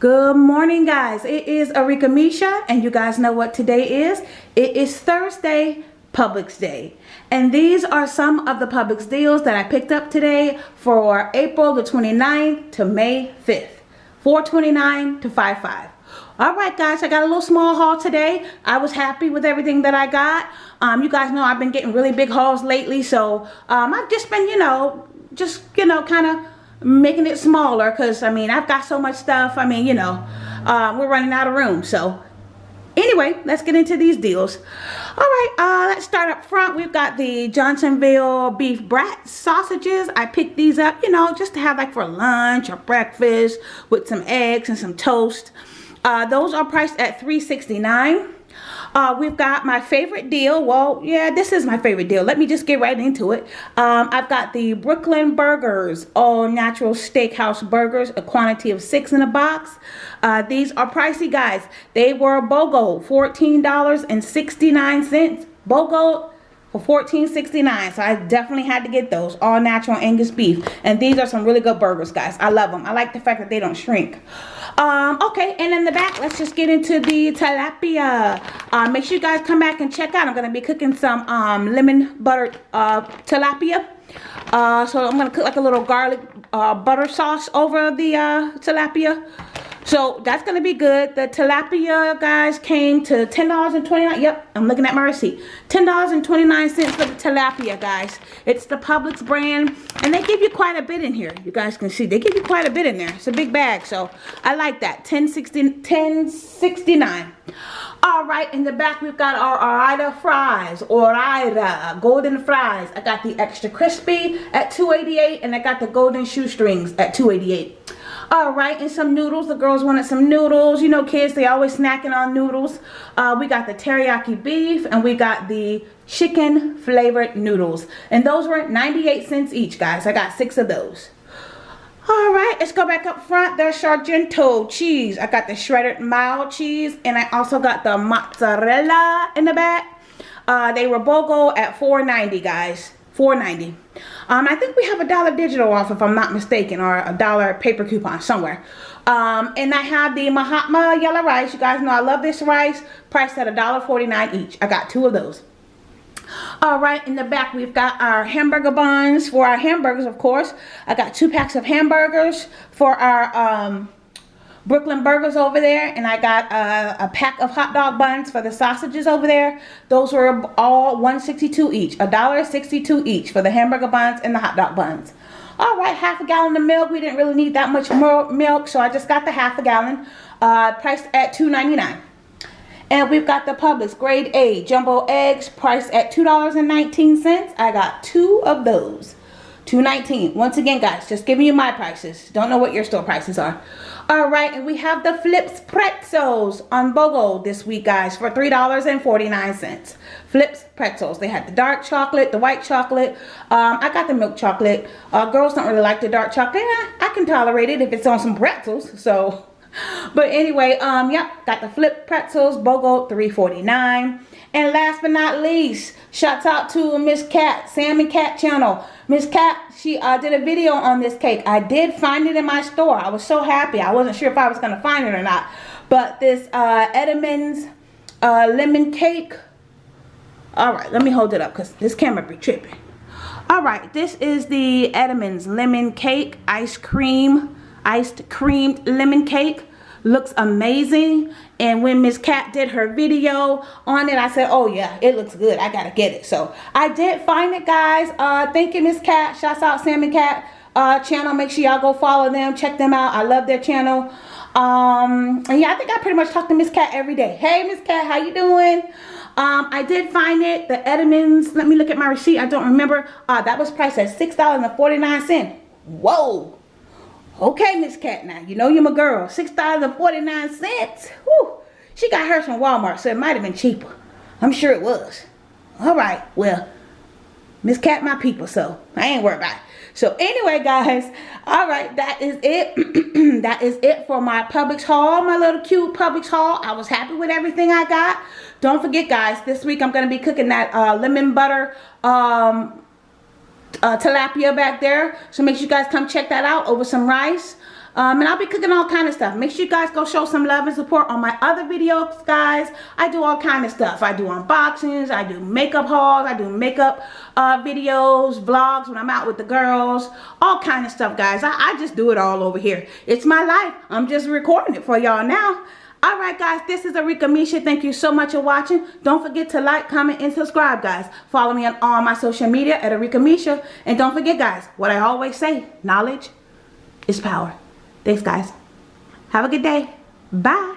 Good morning guys. It is Arika Misha and you guys know what today is. It is Thursday, Publix Day. And these are some of the Publix deals that I picked up today for April the 29th to May 5th. 429 to 55. All right, guys, I got a little small haul today. I was happy with everything that I got. Um, you guys know I've been getting really big hauls lately, so um, I've just been, you know, just, you know, kind of making it smaller because I mean I've got so much stuff I mean you know uh, we're running out of room. So anyway let's get into these deals. All right uh, let's start up front. We've got the Johnsonville beef brat sausages. I picked these up you know just to have like for lunch or breakfast with some eggs and some toast. Uh, those are priced at 3.69 uh, we've got my favorite deal. Well, yeah, this is my favorite deal. Let me just get right into it. Um, I've got the Brooklyn Burgers All Natural Steakhouse Burgers, a quantity of six in a box. Uh, these are pricey, guys. They were BOGO, $14.69. BOGO for $14.69 so I definitely had to get those all natural Angus beef. And these are some really good burgers guys. I love them I like the fact that they don't shrink. Um okay and in the back let's just get into the tilapia. Uh, make sure you guys come back and check out. I'm gonna be cooking some um lemon butter uh tilapia. Uh so I'm gonna cook like a little garlic uh, butter sauce over the uh tilapia so that's going to be good. The tilapia, guys, came to $10.29. Yep, I'm looking at my receipt. $10.29 for the tilapia, guys. It's the Publix brand. And they give you quite a bit in here. You guys can see. They give you quite a bit in there. It's a big bag. So I like that. $10.69. $10.69. All right, in the back we've got our Ore-Ida fries, Ore-Ida golden fries. I got the extra crispy at 288 and I got the golden shoestrings at 288 all right and some noodles. The girls wanted some noodles. You know kids they always snacking on noodles. Uh, we got the teriyaki beef and we got the chicken flavored noodles. And those were 98 cents each guys. I got six of those all right let's go back up front the sargento cheese i got the shredded mild cheese and i also got the mozzarella in the back uh, they were BOGO at 4.90 guys 4.90 um, I think we have a dollar digital off if I'm not mistaken or a dollar paper coupon somewhere. Um, and I have the Mahatma yellow rice. You guys know I love this rice. Priced at a dollar forty-nine each. I got two of those. All right, in the back we've got our hamburger buns for our hamburgers, of course. I got two packs of hamburgers for our um, Brooklyn Burgers over there. And I got a, a, pack of hot dog buns for the sausages over there. Those were all 162 each. a dollar 62 each for the hamburger buns and the hot dog buns. All right, half a gallon of milk. We didn't really need that much more milk, so I just got the half a gallon. Uh, priced at $2.99. And we've got the Publix grade A jumbo eggs priced at $2.19. I got two of those. 219 Once again, guys, just giving you my prices. Don't know what your store prices are. All right, and we have the Flipz Pretzels on BOGO this week, guys, for $3.49. Flipz Pretzels. They had the dark chocolate, the white chocolate. Um, I got the milk chocolate. Uh, girls don't really like the dark chocolate. I can tolerate it if it's on some pretzels. So, but anyway, um, yep, got the Flip Pretzels, BOGO, $3.49. And last but not least, shouts out to Miss Cat, Sam and Cat channel. Miss Cat, she uh, did a video on this cake. I did find it in my store. I was so happy. I wasn't sure if I was going to find it or not. But this uh, Entenmann's uh, lemon cake. All right, let me hold it up because this camera be tripping. All right, this is the Entenmann's lemon cake, ice cream, iced creamed lemon cake. Looks amazing. And when Miss Cat did her video on it I said oh yeah it looks good. I gotta get it. So I did find it guys. Uh thank you Miss Cat shouts out Sam and Cat uh channel. Make sure y'all go follow them. Check them out. I love their channel. Um and yeah I think I pretty much talk to Miss Cat every day. Hey Miss Cat how you doing? Um, I did find it, the Entenmann's, let me look at my receipt, I don't remember. Uh, that was priced at $6.49. Whoa, Okay, Miss Cat now. You know you're my girl. $6.49. Whew. She got hers from Walmart, so it might have been cheaper. I'm sure it was. Alright, well, Miss Cat my people, so I ain't worried about it. So anyway, guys, alright, that is it. that is it for my Publix haul, my little cute Publix haul. I was happy with everything I got. Don't forget, guys, this week I'm going to be cooking that uh, lemon butter um, uh, tilapia back there. So make sure you guys come check that out over some rice. Um, and I'll be cooking all kind of stuff. Make sure you guys go show some love and support on my other videos, guys. I do all kind of stuff. I do unboxings. I do makeup hauls. I do makeup uh, videos, vlogs when I'm out with the girls. All kind of stuff, guys. I, I just do it all over here. It's my life. I'm just recording it for y'all now. Alright guys, this is Arika Misha. Thank you so much for watching. Don't forget to like, comment, and subscribe guys. Follow me on all my social media at Arika Misha. And don't forget guys, what I always say, knowledge is power. Thanks guys. Have a good day. Bye.